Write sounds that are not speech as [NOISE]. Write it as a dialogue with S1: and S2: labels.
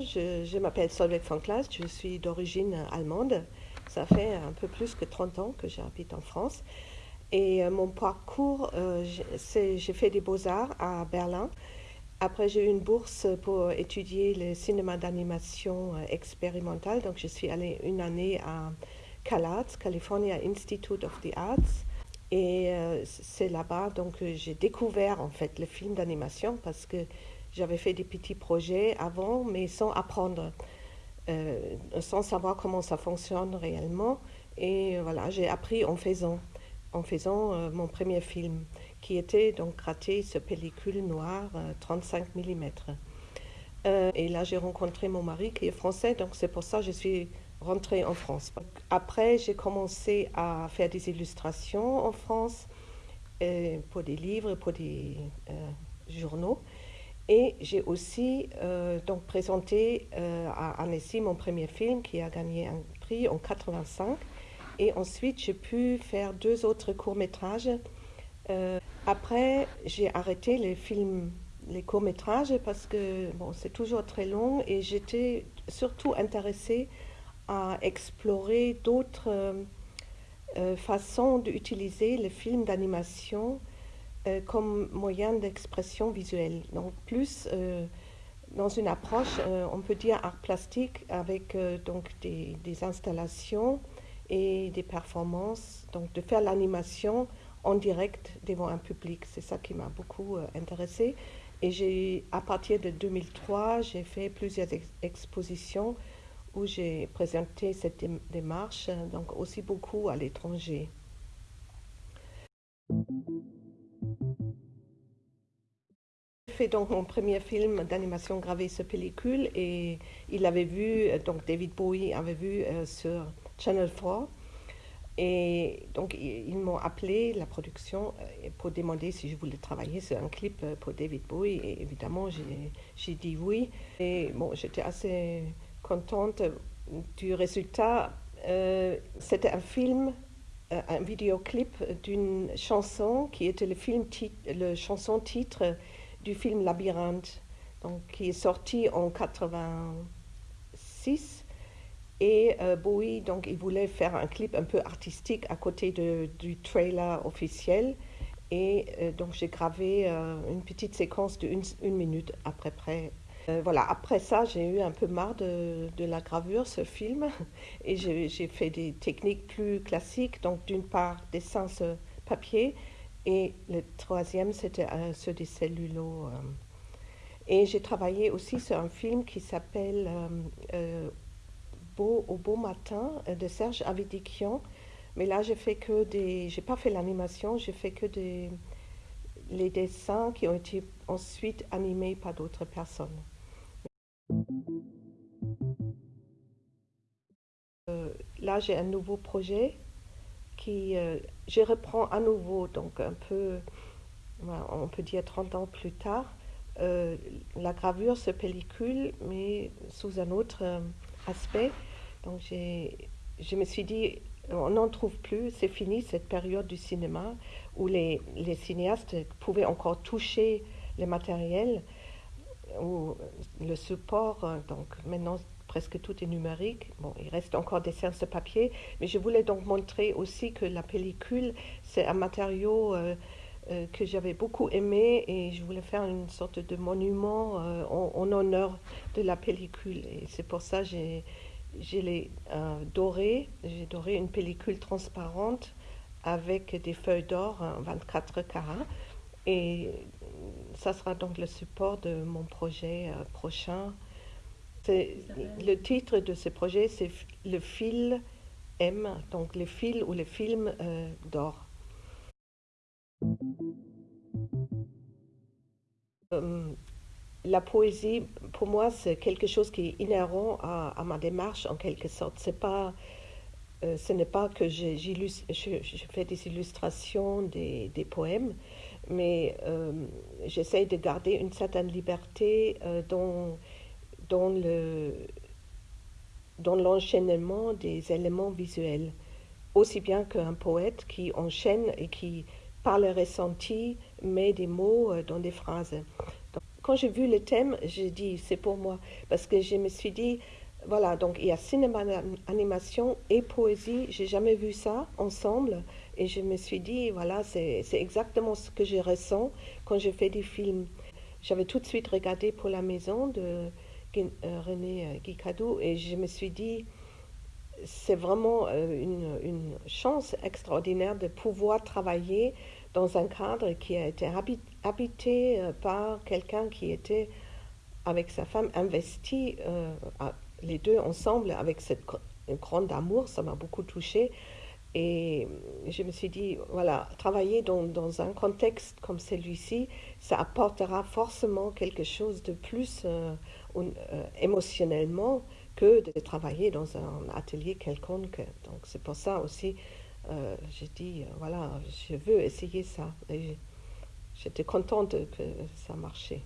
S1: Je, m'appelle Solveig von Klaas, je suis d'origine allemande. Ça fait un peu plus que 30 ans que j'habite en France. Et euh, mon parcours, euh, j'ai fait des beaux-arts à Berlin. Après, j'ai eu une bourse pour étudier le cinéma d'animation euh, expérimental. Donc, je suis allée une année à CalArts, California Institute of the Arts. Et c'est là-bas donc j'ai découvert en fait le film d'animation parce que j'avais fait des petits projets avant, mais sans apprendre, sans savoir comment ça fonctionne réellement. Et voilà, j'ai appris en faisant en faisant euh, mon premier film, qui était donc raté ce pellicule noire 35 euh, mm. Euh, et là, j'ai rencontré mon mari qui est français, donc c'est pour ça que je suis rentrée en France. Après, j'ai commencé à faire des illustrations en France pour des livres, pour des journaux. Et j'ai aussi donc présenté à Annecy mon premier film qui a gagné un prix en 85 et ensuite, j'ai pu faire deux autres courts-métrages. Euh, après, j'ai arrêté les films, les courts-métrages parce que bon, c'est toujours très long et j'étais surtout intéressée à explorer d'autres euh, euh, façons d'utiliser les films d'animation comme moyen d'expression visuelle. Donc, plus dans une approche, on peut dire art plastique avec donc des installations et des performances, donc de faire l'animation en direct devant un public. C'est ça qui m'a beaucoup euh, intéressé. Et à partir de 2003, j'ai fait plusieurs expositions où j'ai présenté cette démarche, donc aussi beaucoup à l'étranger. J'ai fait donc mon premier film d'animation gravé sur pellicule et il avait vu, donc David Bowie avait vu euh, sur Channel 4. Et donc, ils m'ont appelé, la production, euh, pour demander si je voulais travailler sur un clip euh, pour David Bowie. Et évidemment, j'ai dit oui. Et bon, j'étais assez contente du résultat. Euh, c'était un film, un vidéoclip d'une chanson qui était le, film le chanson titre du film Labyrinthe, donc, qui est sorti en 86. Et euh, Bowie, donc, il voulait faire un clip un peu artistique à côté de, du trailer officiel. Et euh, donc, j'ai gravé euh, une petite séquence de une, minute après près. voilà, après ça, j'ai eu un peu marre de, de la gravure, ce film. [LAUGHS] Et j'ai fait des techniques plus classiques. Donc, d'une part, dessin sur papier. Et le troisième, c'était sur des cellulos. Et j'ai travaillé aussi sur un film qui s'appelle au beau matin euh, de Serge Avidikian. Mais là, j'ai fait que des. J'ai pas fait l'animation, j'ai fait que des. les dessins qui ont été ensuite animés par d'autres personnes. Euh, là, j'ai un nouveau projet qui. Euh, je reprends à nouveau, donc un peu. On peut dire 30 ans plus tard, la gravure se pellicule, mais sous un autre aspect. Donc je me suis dit, on n'en trouve plus, c'est fini cette période du cinéma où les, les, cinéastes pouvaient encore toucher le matériel ou le support. Donc maintenant, presque tout est numérique. Bon, il reste encore des séances de papier, mais je voulais donc montrer aussi que la pellicule, c'est un matériau euh, euh, que j'avais beaucoup aimé et je voulais faire une sorte de monument euh, en, honneur de la pellicule. Et c'est pour ça que j'ai, j'ai euh, doré, j'ai doré une pellicule transparente avec des feuilles d'or 24 carats. Et ça sera donc le support de mon projet prochain. le titre de ce projet, c'est Le fil M, donc le fil ou le film d'or. La poésie, pour moi, c'est quelque chose qui est inhérent à, ma démarche en quelque sorte. C'est pas, euh, ce n'est pas que je, je, fais des illustrations des, poèmes, mais euh, j'essaye de garder une certaine liberté dans, dans le, dans l'enchaînement des éléments visuels, aussi bien qu'un poète qui enchaîne et qui, par le ressenti, met des mots euh, dans des phrases. quand j'ai vu le thème, j'ai dit, c'est pour moi, parce que je me suis dit, voilà, donc il y a cinéma, animation et poésie, j'ai jamais vu ça ensemble, et je me suis dit, voilà, c'est exactement ce que je ressens quand je fais des films. J'avais tout de suite regardé pour la maison de euh, René euh, Guicadou et je me suis dit, c'est vraiment une, chance extraordinaire de pouvoir travailler dans un cadre qui a été habité par quelqu'un qui était avec sa femme investi, les deux ensemble, avec cette grande amour, ça m'a beaucoup touchée. Et je me suis dit, voilà, travailler dans, un contexte comme celui-ci, ça apportera forcément quelque chose de plus euh, euh, émotionnellement que de travailler dans un atelier quelconque. Donc c'est pour ça aussi, euh, j'ai dit, voilà, je veux essayer ça. Et j'étais contente que ça marchait.